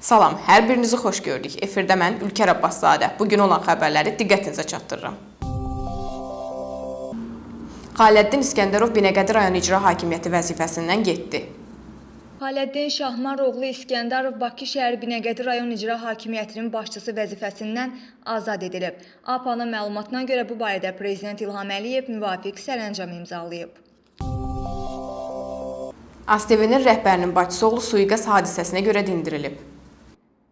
Salam, hər birinizi xoş gördük. Efirdə mən Ülkər Abbaszadə. Bu gün olan xəbərləri diqqətinizə çatdırıram. Xaləddin İskəndərov Binəqədi rayon icra hakimiyyəti vəzifəsindən getdi. Xaləddin Şahmaroğlu İskəndərov Bakı şəhər Binəqədi rayon icra hakimiyyətinin başçısı vəzifəsindən azad edilib. APA-nın məlumatına görə bu barədə prezident İlham Əliyev müvafiq sərəncam imzalayıb. ASTV-nin rəhbərinin bacısı oğlu sui-qəsd hadisəsinə görə dindirilib.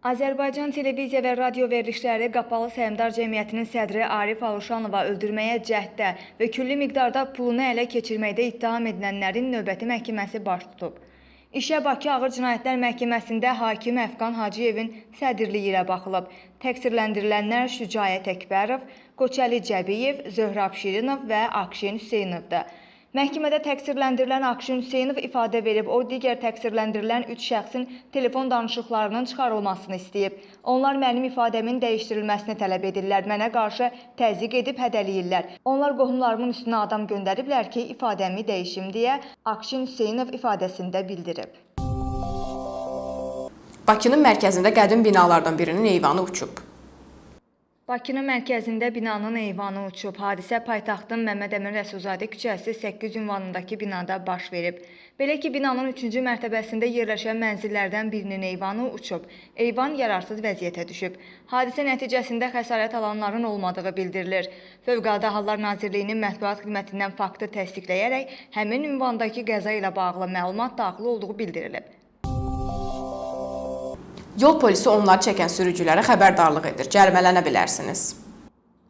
Azərbaycan televiziya və radio verilişləri Qapalı Səhmdar Cəmiyyətinin sədri Arif Aluşanova öldürməyə cəhddə və külli miqdarda pulunu ələ keçirməkdə ittiham edilənlərin növbəti məhkəməsi baş tutub. İşə Bakı Ağır Cinayətlər Məhkəməsində hakim Əfqan Hacıyevin sədrliyi ilə baxılıb. Təqsirləndirilənlər Şücaət Əkbərov, Qoçəli Cəbiyev, Zöhrab Şirinov və Akşin Hüseyinovdur. Məhkəmədə təqsirləndirilən Akşin Hüseynov ifadə verib, o digər təqsirləndirilən 3 şəxsin telefon danışıqlarının çıxarılmasını istəyib. Onlar mənim ifadəmin dəyişdirilməsini tələb edirlər, mənə qarşı təzyiq edib hədələyirlər. Onlar qohumlarımın üstünə adam göndəriblər ki, ifadəmi dəyişim deyə Akşin Hüseynov ifadəsində bildirib. Bakının mərkəzində qədim binalardan birinin eyvanı uçub. Bakının mərkəzində binanın eyvanı uçub. Hadisə paytaxtın Məmməd Əmin Rəsulzadə küçəsi 8 ünvanındakı binada baş verib. Belə ki, binanın 3-cü mərtəbəsində yerləşən mənzillərdən birinin eyvanı uçub. Eyvan yararsız vəziyyətə düşüb. Hadisə nəticəsində xəsarət alanların olmadığı bildirilir. Fövqəladə Hallar Nazirliyinin mətbuat xidmətindən faktı təsdiqləyərək həmin ünvandakı qəza ilə bağlı məlumat daxil olduğu bildirilib. Yol polisi onları çəkən sürücülərə xəbərdarlıq edir. Cərimələnə bilərsiniz.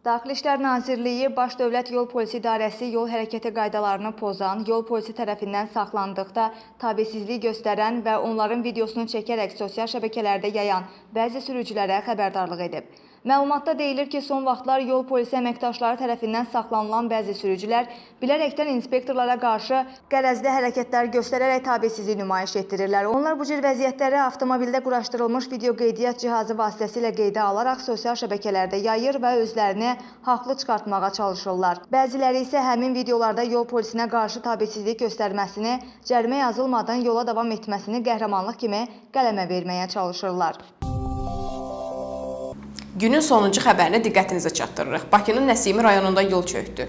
Daxili İşlər Nazirliyi Baş Dövlət Yol Polisi İdarəsi yol hərəkəti qaydalarını pozan, yol polisi tərəfindən saxlandıqda tabesizlik göstərən və onların videosunu çəkərək sosial şəbəkələrdə yayan bəzi sürücülərə xəbərdarlıq edib. Məlumatda deyilir ki, son vaxtlar yol polisi əməkdaşları tərəfindən saxlanılan bəzi sürücülər bilərəkdən inspektorlara qarşı qərəzli hərəkətlər göstərərək tabesizlik nümayiş etdirirlər. Onlar bu cür vəziyyətləri avtomobildə quraşdırılmış video qeydiyyat cihazı vasitəsilə qeydə alaraq sosial şəbəkələrdə yayır və özlərini haqlı çıxartmağa çalışırlar. Bəziləri isə həmin videolarda yol polisinə qarşı tabesizlik göstərməsini, cərimə yazılmadan yola davam etməsini qəhrəmanlıq kimi qələmə verməyə çalışırlar. Günün sonuncu xəbərini diqqətinizə çatdırırıq. Bakının Nəsimi rayonunda yol çökdü.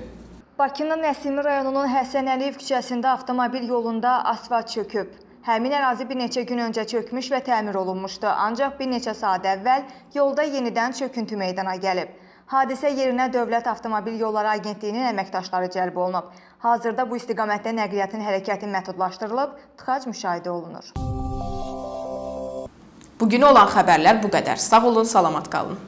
Bakının Nəsimi rayonunun Həsən Əliyev küçəsində avtomobil yolunda asfalt çöküb. Həmin ərazi bir neçə gün öncə çökmüş və təmir olunmuşdu, ancaq bir neçə saat əvvəl yolda yenidən çöküntü meydana gəlib. Hadisə yerinə Dövlət Avtomobil Yolları Agentliyinin əməkdaşları cəlb olunub. Hazırda bu istiqamətdə nəqliyyatın hərəkəti məhdudlaşdırılıb, tıxac müşahidə olunur. Bugünə olan xəbərlər bu qədər. Sağ olun, salamat qalın.